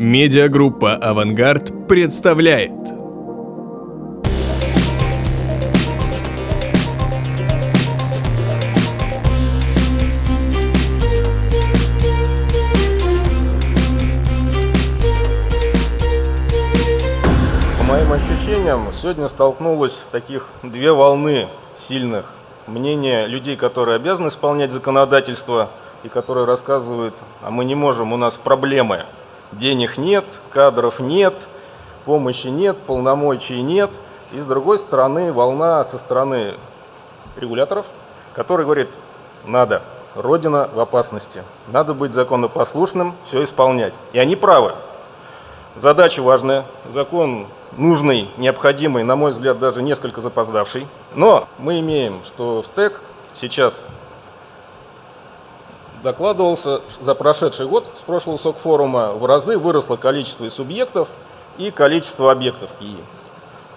Медиагруппа «Авангард» представляет По моим ощущениям, сегодня столкнулось таких две волны сильных. Мнение людей, которые обязаны исполнять законодательство и которые рассказывают, а мы не можем, у нас проблемы. Денег нет, кадров нет, помощи нет, полномочий нет. И с другой стороны, волна со стороны регуляторов, которые говорят, надо, Родина в опасности, надо быть законопослушным, все исполнять. И они правы. Задача важная, закон нужный, необходимый, на мой взгляд, даже несколько запоздавший. Но мы имеем, что в СТЭК сейчас докладывался за прошедший год с прошлого СОК-форума в разы выросло количество субъектов, и количество объектов КИИ.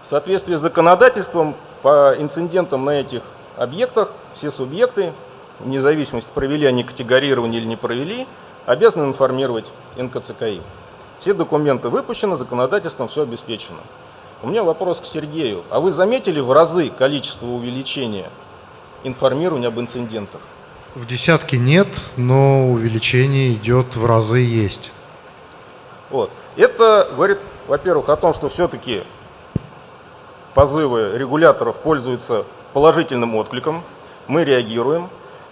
В соответствии с законодательством по инцидентам на этих объектах все субъекты, вне зависимости, провели они категорирование или не провели, обязаны информировать НКЦКИ. Все документы выпущены, законодательством все обеспечено. У меня вопрос к Сергею. А вы заметили в разы количество увеличения информирования об инцидентах? В десятке нет, но увеличение идет в разы есть. Вот. Это говорит, во-первых, о том, что все-таки позывы регуляторов пользуются положительным откликом, мы реагируем.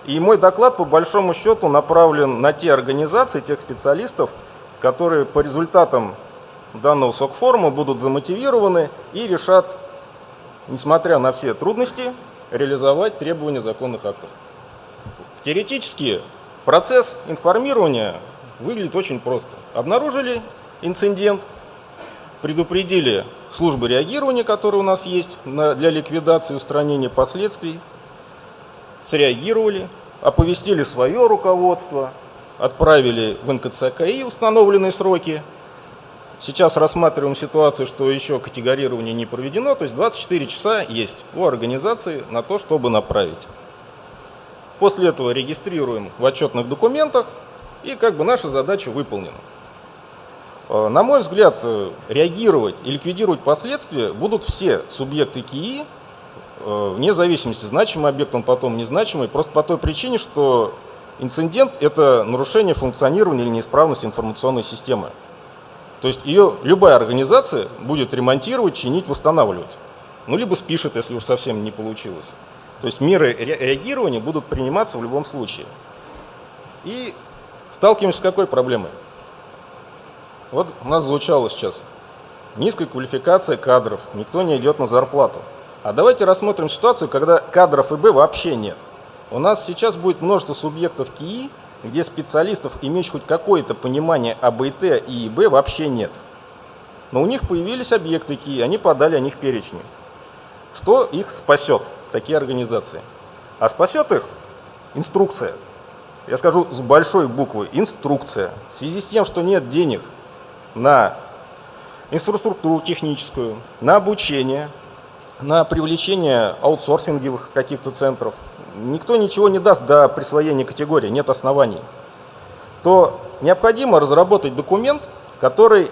И мой доклад, по большому счету, направлен на те организации, тех специалистов, которые по результатам данного СОК-форума будут замотивированы и решат, несмотря на все трудности, реализовать требования законных актов. Теоретически процесс информирования выглядит очень просто. Обнаружили инцидент, предупредили службы реагирования, которые у нас есть для ликвидации и устранения последствий, среагировали, оповестили свое руководство, отправили в НКЦКИ установленные сроки. Сейчас рассматриваем ситуацию, что еще категорирование не проведено, то есть 24 часа есть у организации на то, чтобы направить. После этого регистрируем в отчетных документах, и как бы наша задача выполнена. Э, на мой взгляд, э, реагировать и ликвидировать последствия будут все субъекты КИИ, э, вне зависимости, значимый объект он потом незначимый, просто по той причине, что инцидент – это нарушение функционирования или неисправность информационной системы. То есть ее любая организация будет ремонтировать, чинить, восстанавливать. Ну, либо спишет, если уж совсем не получилось. То есть меры реагирования будут приниматься в любом случае. И сталкиваемся с какой проблемой? Вот у нас звучало сейчас. Низкая квалификация кадров, никто не идет на зарплату. А давайте рассмотрим ситуацию, когда кадров ИБ вообще нет. У нас сейчас будет множество субъектов КИИ, где специалистов, имеющих хоть какое-то понимание об ИТ и ИБ, вообще нет. Но у них появились объекты КИИ, они подали о них перечни. Что их спасет? Такие организации. А спасет их инструкция. Я скажу с большой буквы инструкция. В связи с тем, что нет денег на инфраструктуру техническую, на обучение, на привлечение аутсорсинговых каких-то центров, никто ничего не даст до присвоения категории, нет оснований, то необходимо разработать документ, который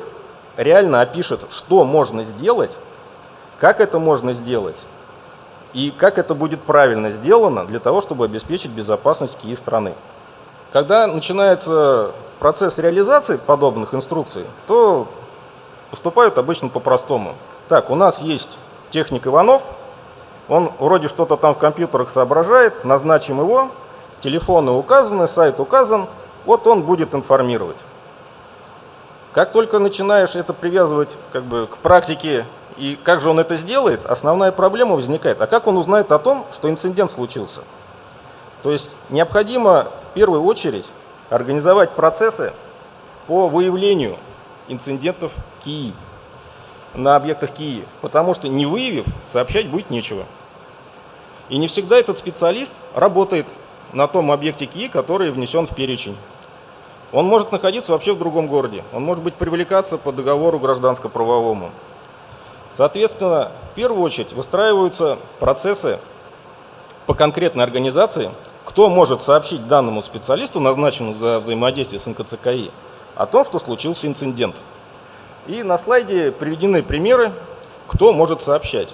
реально опишет, что можно сделать, как это можно сделать, и как это будет правильно сделано для того, чтобы обеспечить безопасность КИИ страны. Когда начинается процесс реализации подобных инструкций, то поступают обычно по-простому. Так, у нас есть техник Иванов, он вроде что-то там в компьютерах соображает, назначим его, телефоны указаны, сайт указан, вот он будет информировать. Как только начинаешь это привязывать как бы, к практике и как же он это сделает, основная проблема возникает. А как он узнает о том, что инцидент случился? То есть необходимо в первую очередь организовать процессы по выявлению инцидентов КИИ на объектах КИИ, потому что не выявив, сообщать будет нечего. И не всегда этот специалист работает на том объекте КИИ, который внесен в перечень. Он может находиться вообще в другом городе, он может быть привлекаться по договору гражданско-правовому. Соответственно, в первую очередь выстраиваются процессы по конкретной организации, кто может сообщить данному специалисту, назначенному за взаимодействие с НКЦКИ, о том, что случился инцидент. И на слайде приведены примеры, кто может сообщать.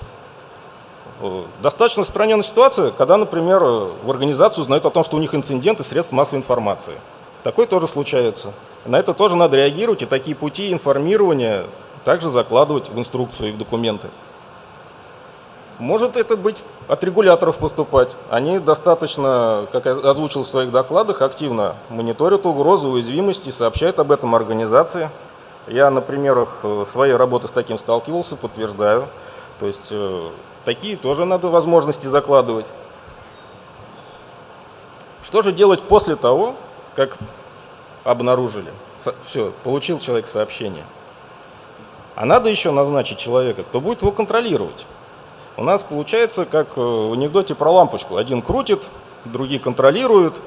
Э, достаточно распространенная ситуация, когда, например, в организацию узнают о том, что у них инциденты средств массовой информации. Такое тоже случается. На это тоже надо реагировать, и такие пути информирования также закладывать в инструкцию и в документы. Может это быть от регуляторов поступать. Они достаточно, как я озвучил в своих докладах, активно мониторят угрозы, уязвимости, сообщают об этом организации. Я на примерах э, своей работы с таким сталкивался, подтверждаю. То есть э, такие тоже надо возможности закладывать. Что же делать после того, как обнаружили? Все, получил человек сообщение. А надо еще назначить человека, кто будет его контролировать. У нас получается, как в анекдоте про лампочку. Один крутит, другие контролируют,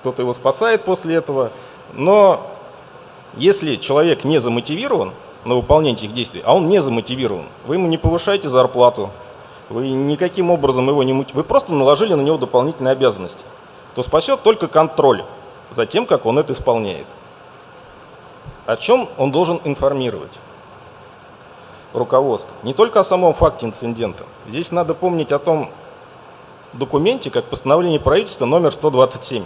кто-то его спасает после этого. Но если человек не замотивирован на выполнение этих действий, а он не замотивирован, вы ему не повышаете зарплату, вы никаким образом его не мотивируете, вы просто наложили на него дополнительные обязанности, то спасет только контроль за тем, как он это исполняет. О чем он должен информировать? Руководства. Не только о самом факте инцидента. Здесь надо помнить о том документе, как постановление правительства номер 127,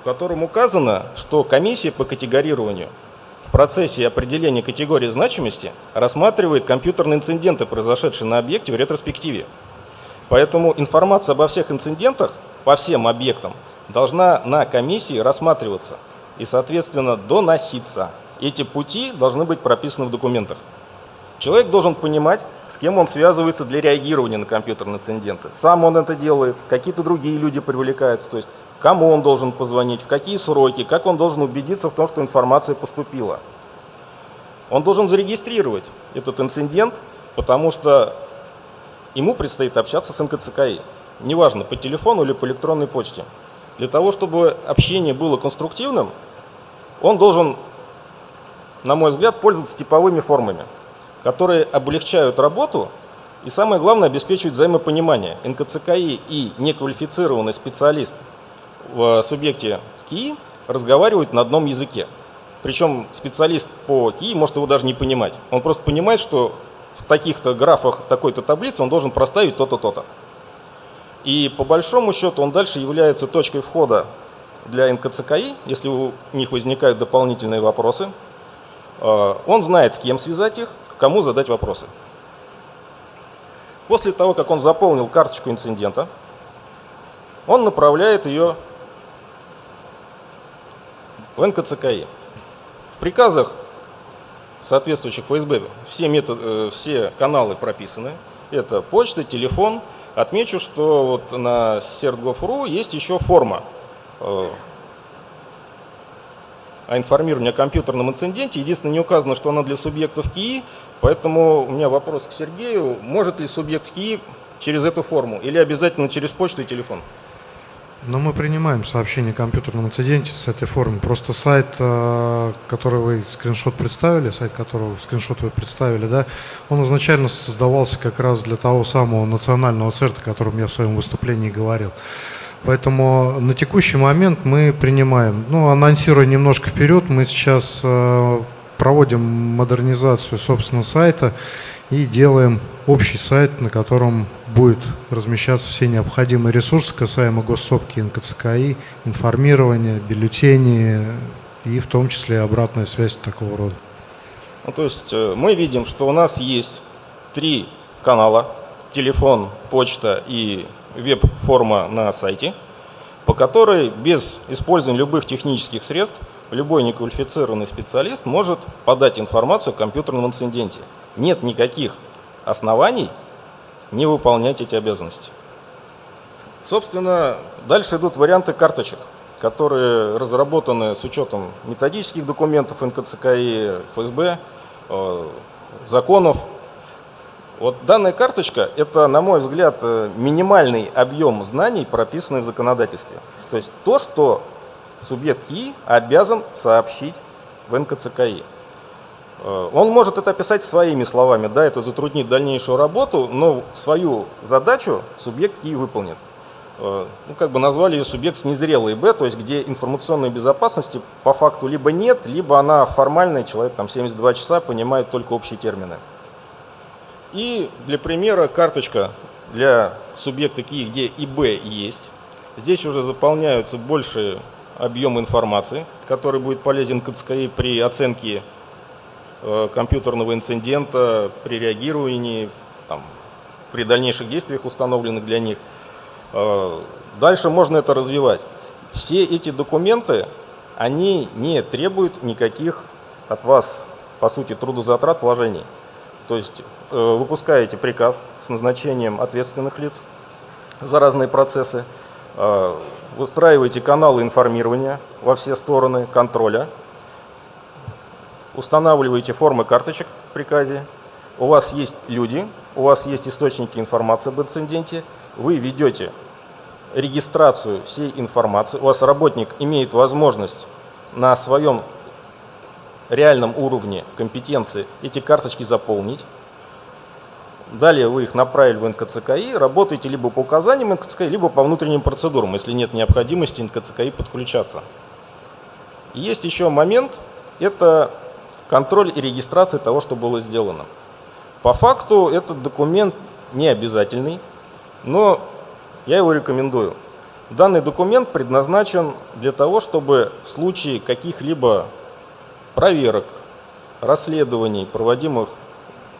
в котором указано, что комиссия по категорированию в процессе определения категории значимости рассматривает компьютерные инциденты, произошедшие на объекте в ретроспективе. Поэтому информация обо всех инцидентах по всем объектам должна на комиссии рассматриваться и, соответственно, доноситься. Эти пути должны быть прописаны в документах. Человек должен понимать, с кем он связывается для реагирования на компьютерные инциденты. Сам он это делает, какие-то другие люди привлекаются, то есть кому он должен позвонить, в какие сроки, как он должен убедиться в том, что информация поступила. Он должен зарегистрировать этот инцидент, потому что ему предстоит общаться с НКЦКИ. Неважно, по телефону или по электронной почте. Для того, чтобы общение было конструктивным, он должен, на мой взгляд, пользоваться типовыми формами которые облегчают работу и, самое главное, обеспечивают взаимопонимание. НКЦКИ и неквалифицированный специалист в субъекте КИИ разговаривают на одном языке. Причем специалист по КИИ может его даже не понимать. Он просто понимает, что в таких-то графах такой-то таблицы он должен проставить то-то, то-то. И по большому счету он дальше является точкой входа для НКЦКИ, если у них возникают дополнительные вопросы. Э, он знает, с кем связать их, кому задать вопросы. После того, как он заполнил карточку инцидента, он направляет ее в НКЦКИ. В приказах соответствующих ФСБ все, методы, э, все каналы прописаны. Это почта, телефон. Отмечу, что вот на CERT.gov.ru есть еще форма э, о информировании о компьютерном инциденте. Единственное, не указано, что она для субъектов КИИ, поэтому у меня вопрос к Сергею. Может ли субъект КИИ через эту форму или обязательно через почту и телефон? Но мы принимаем сообщение о компьютерном инциденте с этой формы. Просто сайт, э, который вы скриншот представили, сайт которого скриншот вы представили, да, он изначально создавался как раз для того самого национального церта, о котором я в своем выступлении говорил. Поэтому на текущий момент мы принимаем. Ну, анонсируя немножко вперед, мы сейчас э, проводим модернизацию собственного сайта и делаем общий сайт, на котором будет размещаться все необходимые ресурсы касаемо госсопки НКЦКИ, информирования, бюллетени и в том числе обратная связь такого рода. Ну, то есть э, мы видим, что у нас есть три канала, телефон, почта и веб-форма на сайте, по которой без использования любых технических средств любой неквалифицированный специалист может подать информацию о компьютерном инциденте. Нет никаких оснований не выполнять эти обязанности. Собственно, дальше идут варианты карточек, которые разработаны с учетом методических документов НКЦКИ, ФСБ, э, законов вот данная карточка – это, на мой взгляд, э, минимальный объем знаний, прописанный в законодательстве. То есть то, что субъект КИ обязан сообщить в НКЦКИ. Э, он может это описать своими словами, да, это затруднит дальнейшую работу, но свою задачу субъект КИ выполнит. э, ну, как бы назвали ее субъект с незрелой Б, то есть где информационной безопасности по факту либо нет, либо она формальная, человек там 72 часа понимает только общие термины. И для примера карточка для субъекта КИ, где и Б есть. Здесь уже заполняются большие объем информации, который будет полезен КЦКИ при оценке э, компьютерного инцидента, при реагировании, там, при дальнейших действиях, установленных для них. Э, дальше можно это развивать. Все эти документы, они не требуют никаких от вас, по сути, трудозатрат, вложений. То есть э, выпускаете приказ с назначением ответственных лиц за разные процессы, э, выстраиваете каналы информирования во все стороны, контроля, устанавливаете формы карточек в приказе, у вас есть люди, у вас есть источники информации об инциденте, вы ведете регистрацию всей информации, у вас работник имеет возможность на своем реальном уровне компетенции эти карточки заполнить. Далее вы их направили в НКЦКИ, работаете либо по указаниям НКЦКИ, либо по внутренним процедурам, если нет необходимости НКЦКИ подключаться. Есть еще момент, это контроль и регистрация того, что было сделано. По факту этот документ не обязательный, но я его рекомендую. Данный документ предназначен для того, чтобы в случае каких-либо проверок, расследований, проводимых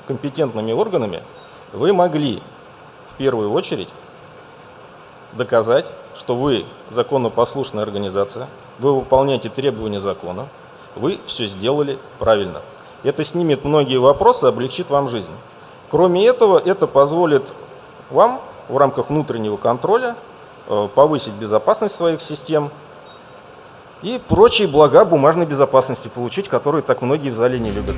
компетентными органами, вы могли в первую очередь доказать, что вы законопослушная организация, вы выполняете требования закона, вы все сделали правильно. Это снимет многие вопросы, облегчит вам жизнь. Кроме этого, это позволит вам в рамках внутреннего контроля э, повысить безопасность своих систем, и прочие блага бумажной безопасности получить, которые так многие в зале не любят.